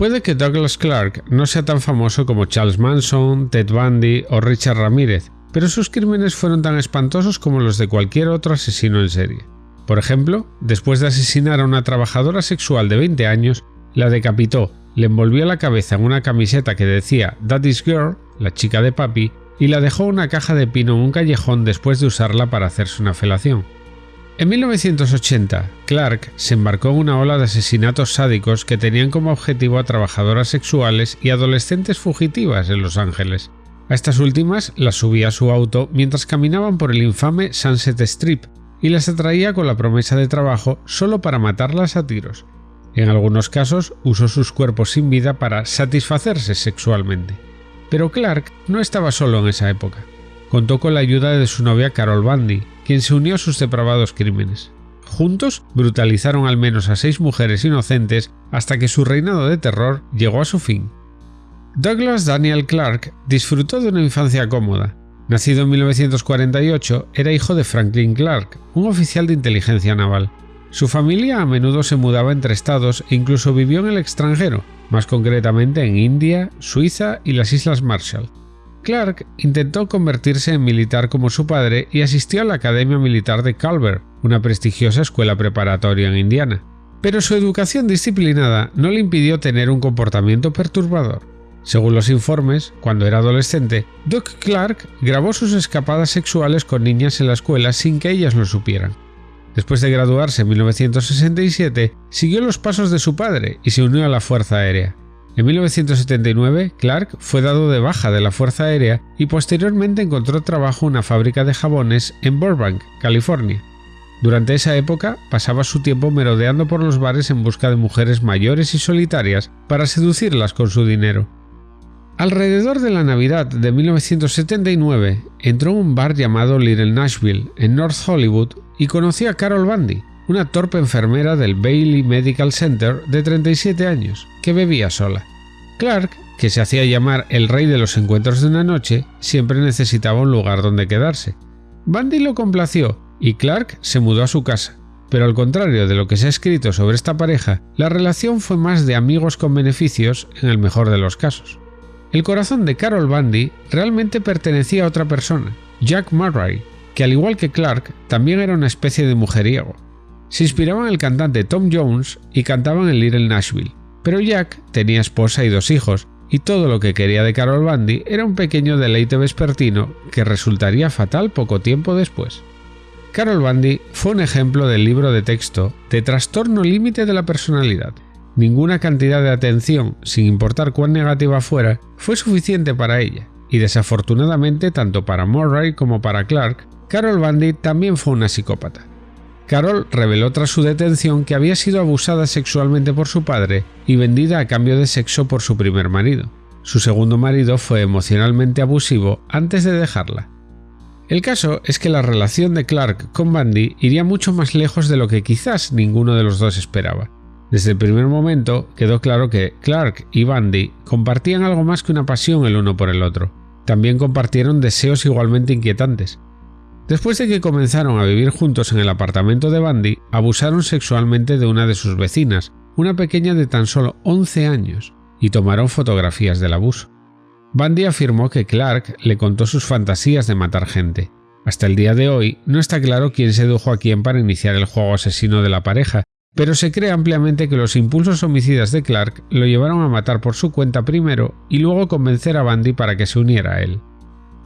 Puede que Douglas Clark no sea tan famoso como Charles Manson, Ted Bundy o Richard Ramírez, pero sus crímenes fueron tan espantosos como los de cualquier otro asesino en serie. Por ejemplo, después de asesinar a una trabajadora sexual de 20 años, la decapitó, le envolvió la cabeza en una camiseta que decía Daddy's Girl, la chica de papi, y la dejó una caja de pino en un callejón después de usarla para hacerse una felación. En 1980, Clark se embarcó en una ola de asesinatos sádicos que tenían como objetivo a trabajadoras sexuales y adolescentes fugitivas en Los Ángeles. A estas últimas las subía a su auto mientras caminaban por el infame Sunset Strip y las atraía con la promesa de trabajo solo para matarlas a tiros. En algunos casos usó sus cuerpos sin vida para satisfacerse sexualmente. Pero Clark no estaba solo en esa época. Contó con la ayuda de su novia Carol Bundy, quien se unió a sus depravados crímenes. Juntos brutalizaron al menos a seis mujeres inocentes hasta que su reinado de terror llegó a su fin. Douglas Daniel Clark disfrutó de una infancia cómoda. Nacido en 1948, era hijo de Franklin Clark, un oficial de inteligencia naval. Su familia a menudo se mudaba entre estados e incluso vivió en el extranjero, más concretamente en India, Suiza y las Islas Marshall. Clark intentó convertirse en militar como su padre y asistió a la Academia Militar de Culver, una prestigiosa escuela preparatoria en Indiana. Pero su educación disciplinada no le impidió tener un comportamiento perturbador. Según los informes, cuando era adolescente, Doug Clark grabó sus escapadas sexuales con niñas en la escuela sin que ellas lo supieran. Después de graduarse en 1967, siguió los pasos de su padre y se unió a la Fuerza Aérea. En 1979, Clark fue dado de baja de la Fuerza Aérea y posteriormente encontró trabajo en una fábrica de jabones en Burbank, California. Durante esa época pasaba su tiempo merodeando por los bares en busca de mujeres mayores y solitarias para seducirlas con su dinero. Alrededor de la Navidad de 1979 entró en un bar llamado Little Nashville en North Hollywood y conoció a Carol Bundy, una torpe enfermera del Bailey Medical Center de 37 años, que bebía sola. Clark, que se hacía llamar el rey de los encuentros de una noche, siempre necesitaba un lugar donde quedarse. Bundy lo complació y Clark se mudó a su casa. Pero al contrario de lo que se ha escrito sobre esta pareja, la relación fue más de amigos con beneficios en el mejor de los casos. El corazón de Carol Bundy realmente pertenecía a otra persona, Jack Murray, que al igual que Clark también era una especie de mujeriego. Se inspiraba en el cantante Tom Jones y cantaban en Little Nashville, pero Jack tenía esposa y dos hijos, y todo lo que quería de Carol Bundy era un pequeño deleite vespertino que resultaría fatal poco tiempo después. Carol Bundy fue un ejemplo del libro de texto de trastorno límite de la personalidad. Ninguna cantidad de atención, sin importar cuán negativa fuera, fue suficiente para ella, y desafortunadamente tanto para Murray como para Clark, Carol Bundy también fue una psicópata. Carol reveló tras su detención que había sido abusada sexualmente por su padre y vendida a cambio de sexo por su primer marido. Su segundo marido fue emocionalmente abusivo antes de dejarla. El caso es que la relación de Clark con Bundy iría mucho más lejos de lo que quizás ninguno de los dos esperaba. Desde el primer momento quedó claro que Clark y Bundy compartían algo más que una pasión el uno por el otro. También compartieron deseos igualmente inquietantes. Después de que comenzaron a vivir juntos en el apartamento de Bundy, abusaron sexualmente de una de sus vecinas, una pequeña de tan solo 11 años, y tomaron fotografías del abuso. Bundy afirmó que Clark le contó sus fantasías de matar gente. Hasta el día de hoy no está claro quién sedujo a quién para iniciar el juego asesino de la pareja, pero se cree ampliamente que los impulsos homicidas de Clark lo llevaron a matar por su cuenta primero y luego convencer a Bundy para que se uniera a él.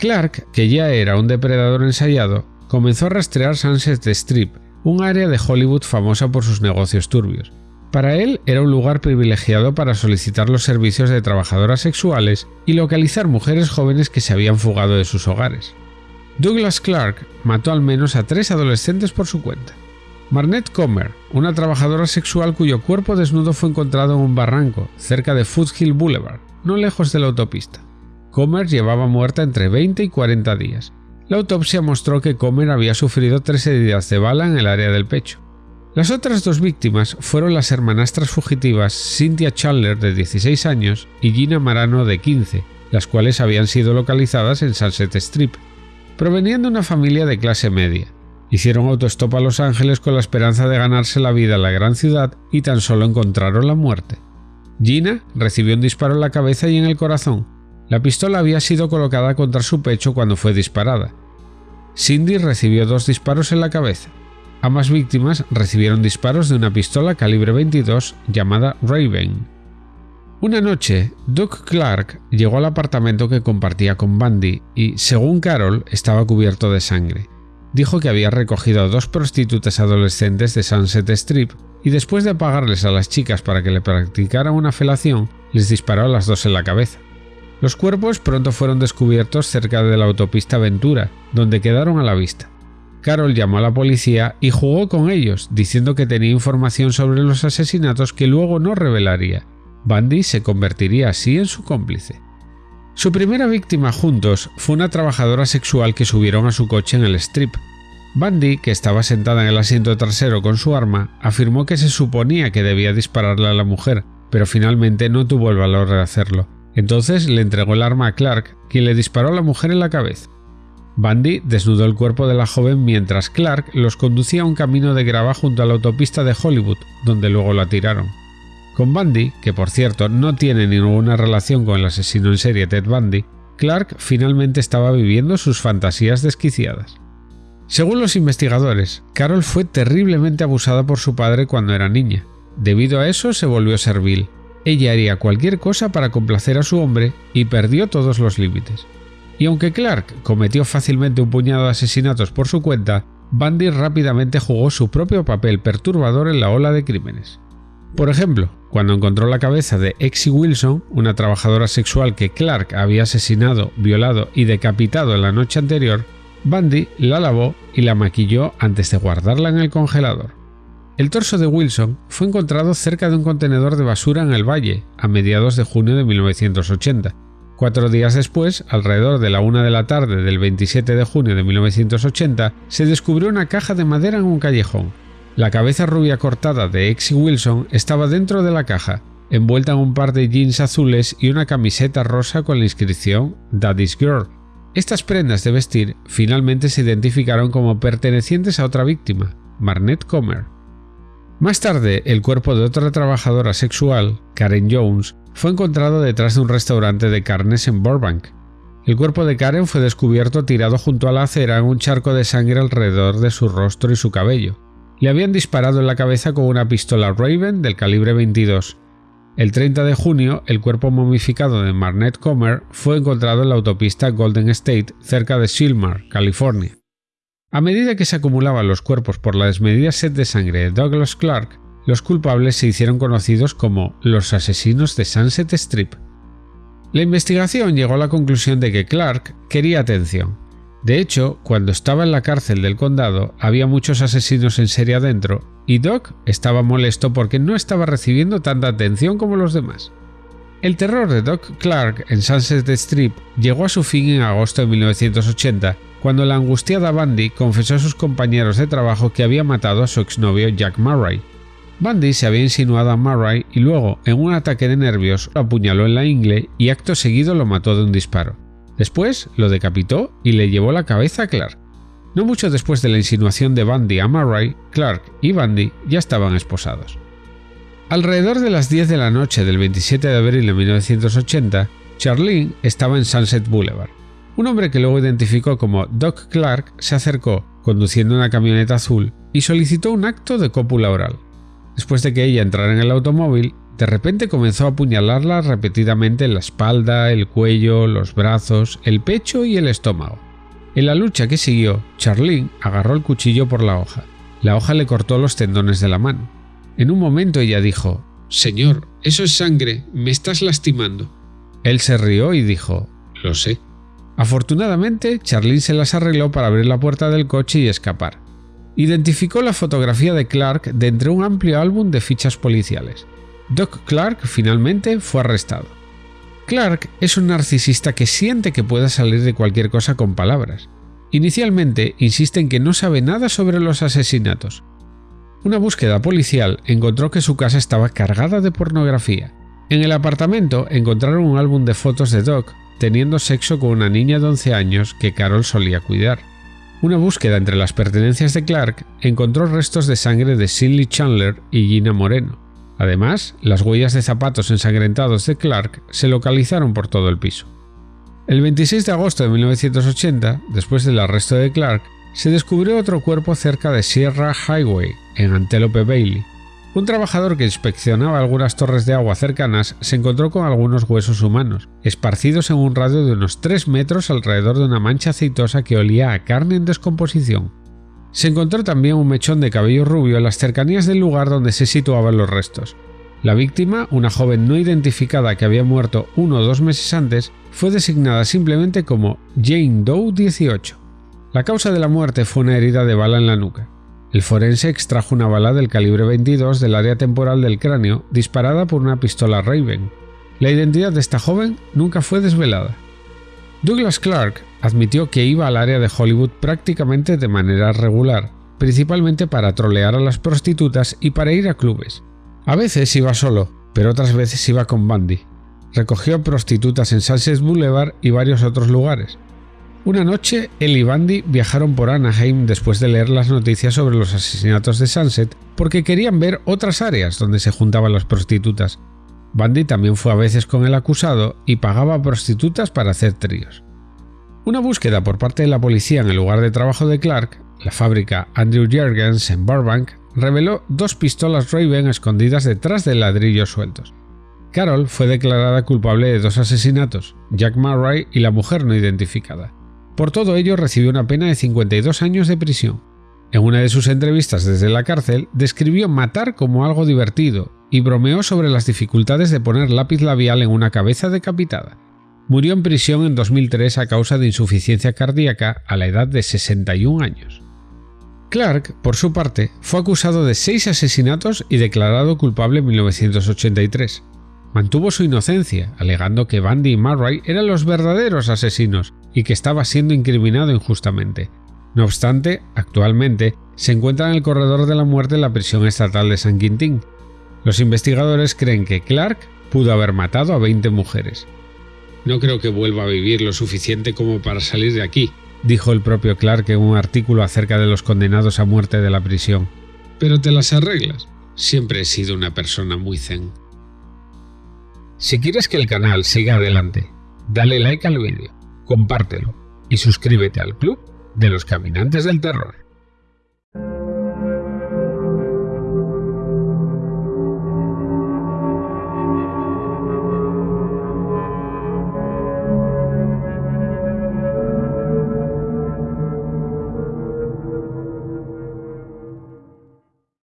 Clark, que ya era un depredador ensayado, comenzó a rastrear Sunset Strip, un área de Hollywood famosa por sus negocios turbios. Para él era un lugar privilegiado para solicitar los servicios de trabajadoras sexuales y localizar mujeres jóvenes que se habían fugado de sus hogares. Douglas Clark mató al menos a tres adolescentes por su cuenta. Marnette Comer, una trabajadora sexual cuyo cuerpo desnudo fue encontrado en un barranco cerca de Foothill Boulevard, no lejos de la autopista. Comer llevaba muerta entre 20 y 40 días. La autopsia mostró que Comer había sufrido tres heridas de bala en el área del pecho. Las otras dos víctimas fueron las hermanastras fugitivas Cynthia Chandler de 16 años y Gina Marano de 15, las cuales habían sido localizadas en Sunset Strip. Provenían de una familia de clase media. Hicieron autostop a Los Ángeles con la esperanza de ganarse la vida en la gran ciudad y tan solo encontraron la muerte. Gina recibió un disparo en la cabeza y en el corazón. La pistola había sido colocada contra su pecho cuando fue disparada. Cindy recibió dos disparos en la cabeza. Ambas víctimas recibieron disparos de una pistola calibre 22 llamada Raven. Una noche, Doug Clark llegó al apartamento que compartía con Bundy y, según Carol, estaba cubierto de sangre. Dijo que había recogido a dos prostitutas adolescentes de Sunset Strip y después de pagarles a las chicas para que le practicaran una felación, les disparó a las dos en la cabeza. Los cuerpos pronto fueron descubiertos cerca de la autopista Ventura, donde quedaron a la vista. Carol llamó a la policía y jugó con ellos, diciendo que tenía información sobre los asesinatos que luego no revelaría. Bundy se convertiría así en su cómplice. Su primera víctima juntos fue una trabajadora sexual que subieron a su coche en el strip. Bundy, que estaba sentada en el asiento trasero con su arma, afirmó que se suponía que debía dispararle a la mujer, pero finalmente no tuvo el valor de hacerlo. Entonces le entregó el arma a Clark, quien le disparó a la mujer en la cabeza. Bundy desnudó el cuerpo de la joven mientras Clark los conducía a un camino de grava junto a la autopista de Hollywood, donde luego la tiraron. Con Bundy, que por cierto no tiene ninguna relación con el asesino en serie Ted Bundy, Clark finalmente estaba viviendo sus fantasías desquiciadas. Según los investigadores, Carol fue terriblemente abusada por su padre cuando era niña. Debido a eso se volvió servil. Ella haría cualquier cosa para complacer a su hombre y perdió todos los límites. Y aunque Clark cometió fácilmente un puñado de asesinatos por su cuenta, Bundy rápidamente jugó su propio papel perturbador en la ola de crímenes. Por ejemplo, cuando encontró la cabeza de Exie Wilson, una trabajadora sexual que Clark había asesinado, violado y decapitado en la noche anterior, Bundy la lavó y la maquilló antes de guardarla en el congelador. El torso de Wilson fue encontrado cerca de un contenedor de basura en el valle a mediados de junio de 1980, Cuatro días después, alrededor de la una de la tarde del 27 de junio de 1980, se descubrió una caja de madera en un callejón. La cabeza rubia cortada de Exie Wilson estaba dentro de la caja, envuelta en un par de jeans azules y una camiseta rosa con la inscripción Daddy's Girl. Estas prendas de vestir finalmente se identificaron como pertenecientes a otra víctima, Marnette Comer. Más tarde, el cuerpo de otra trabajadora sexual, Karen Jones, fue encontrado detrás de un restaurante de carnes en Burbank. El cuerpo de Karen fue descubierto tirado junto a la acera en un charco de sangre alrededor de su rostro y su cabello. Le habían disparado en la cabeza con una pistola Raven del calibre 22. El 30 de junio, el cuerpo momificado de Marnette Comer fue encontrado en la autopista Golden State cerca de Silmar, California. A medida que se acumulaban los cuerpos por la desmedida sed de sangre de Douglas Clark, los culpables se hicieron conocidos como los asesinos de Sunset Strip. La investigación llegó a la conclusión de que Clark quería atención. De hecho, cuando estaba en la cárcel del condado había muchos asesinos en serie adentro y Doc estaba molesto porque no estaba recibiendo tanta atención como los demás. El terror de Doc Clark en Sunset Strip llegó a su fin en agosto de 1980 cuando la angustiada Bundy confesó a sus compañeros de trabajo que había matado a su exnovio Jack Murray. Bundy se había insinuado a Murray y luego, en un ataque de nervios, lo apuñaló en la ingle y acto seguido lo mató de un disparo. Después lo decapitó y le llevó la cabeza a Clark. No mucho después de la insinuación de Bundy a Murray, Clark y Bundy ya estaban esposados. Alrededor de las 10 de la noche del 27 de abril de 1980, Charlene estaba en Sunset Boulevard. Un hombre que luego identificó como Doc Clark se acercó, conduciendo una camioneta azul, y solicitó un acto de cópula oral. Después de que ella entrara en el automóvil, de repente comenzó a apuñalarla repetidamente en la espalda, el cuello, los brazos, el pecho y el estómago. En la lucha que siguió, Charlene agarró el cuchillo por la hoja. La hoja le cortó los tendones de la mano. En un momento ella dijo, Señor, eso es sangre, me estás lastimando. Él se rió y dijo, Lo sé. Afortunadamente, Charlene se las arregló para abrir la puerta del coche y escapar identificó la fotografía de Clark de entre un amplio álbum de fichas policiales. Doc Clark finalmente fue arrestado. Clark es un narcisista que siente que puede salir de cualquier cosa con palabras. Inicialmente insiste en que no sabe nada sobre los asesinatos. Una búsqueda policial encontró que su casa estaba cargada de pornografía. En el apartamento encontraron un álbum de fotos de Doc teniendo sexo con una niña de 11 años que Carol solía cuidar. Una búsqueda entre las pertenencias de Clark encontró restos de sangre de Cindy Chandler y Gina Moreno. Además, las huellas de zapatos ensangrentados de Clark se localizaron por todo el piso. El 26 de agosto de 1980, después del arresto de Clark, se descubrió otro cuerpo cerca de Sierra Highway, en Antelope Bailey. Un trabajador que inspeccionaba algunas torres de agua cercanas se encontró con algunos huesos humanos, esparcidos en un radio de unos 3 metros alrededor de una mancha aceitosa que olía a carne en descomposición. Se encontró también un mechón de cabello rubio en las cercanías del lugar donde se situaban los restos. La víctima, una joven no identificada que había muerto uno o dos meses antes, fue designada simplemente como Jane Doe 18. La causa de la muerte fue una herida de bala en la nuca. El forense extrajo una bala del calibre 22 del área temporal del cráneo disparada por una pistola Raven. La identidad de esta joven nunca fue desvelada. Douglas Clark admitió que iba al área de Hollywood prácticamente de manera regular, principalmente para trolear a las prostitutas y para ir a clubes. A veces iba solo, pero otras veces iba con Bundy. Recogió prostitutas en Sunset Boulevard y varios otros lugares. Una noche, él y Bandy viajaron por Anaheim después de leer las noticias sobre los asesinatos de Sunset porque querían ver otras áreas donde se juntaban las prostitutas. Bandy también fue a veces con el acusado y pagaba prostitutas para hacer tríos. Una búsqueda por parte de la policía en el lugar de trabajo de Clark, la fábrica Andrew Jergens en Burbank, reveló dos pistolas Raven escondidas detrás de ladrillos sueltos. Carol fue declarada culpable de dos asesinatos, Jack Murray y la mujer no identificada. Por todo ello recibió una pena de 52 años de prisión. En una de sus entrevistas desde la cárcel describió matar como algo divertido y bromeó sobre las dificultades de poner lápiz labial en una cabeza decapitada. Murió en prisión en 2003 a causa de insuficiencia cardíaca a la edad de 61 años. Clark, por su parte, fue acusado de seis asesinatos y declarado culpable en 1983. Mantuvo su inocencia, alegando que Bundy y Murray eran los verdaderos asesinos y que estaba siendo incriminado injustamente. No obstante, actualmente se encuentra en el corredor de la muerte en la prisión estatal de San Quintín. Los investigadores creen que Clark pudo haber matado a 20 mujeres. No creo que vuelva a vivir lo suficiente como para salir de aquí, dijo el propio Clark en un artículo acerca de los condenados a muerte de la prisión. Pero te las arreglas. Siempre he sido una persona muy zen. Si quieres que el canal siga adelante, dale like al vídeo, compártelo y suscríbete al club de los caminantes del terror.